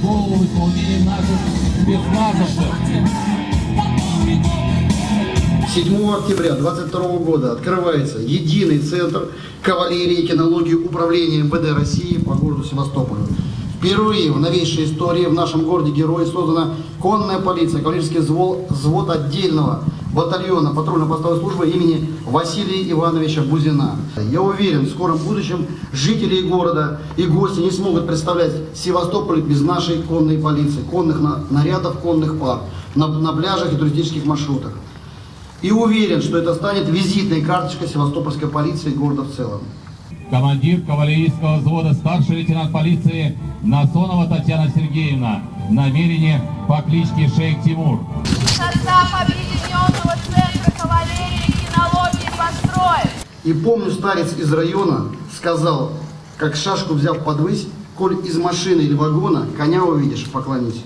голову в исполнении наших спецназовцев. 7 октября 2022 года открывается единый центр кавалерии и кинологии управления МВД России по городу Севастополю. Впервые в новейшей истории в нашем городе Герой создана конная полиция, кавалерийский взвод отдельного батальона патрульно-постовой службы имени Василия Ивановича Бузина. Я уверен, в скором будущем жители города и гости не смогут представлять Севастополь без нашей конной полиции, конных на- нарядов, конных пар на, на пляжах и туристических маршрутах. И уверен, что это станет визитной карточкой севастопольской полиции и города в целом. Командир кавалерийского взвода старший лейтенант полиции Насонова Татьяна Сергеевна. Намерение по кличке Шейх Тимур. Состав Объединенного центра кавалерии и кинологии построен. И помню, старец из района сказал, как шашку взяв подвысь, коль из машины или вагона коня увидишь, поклонись.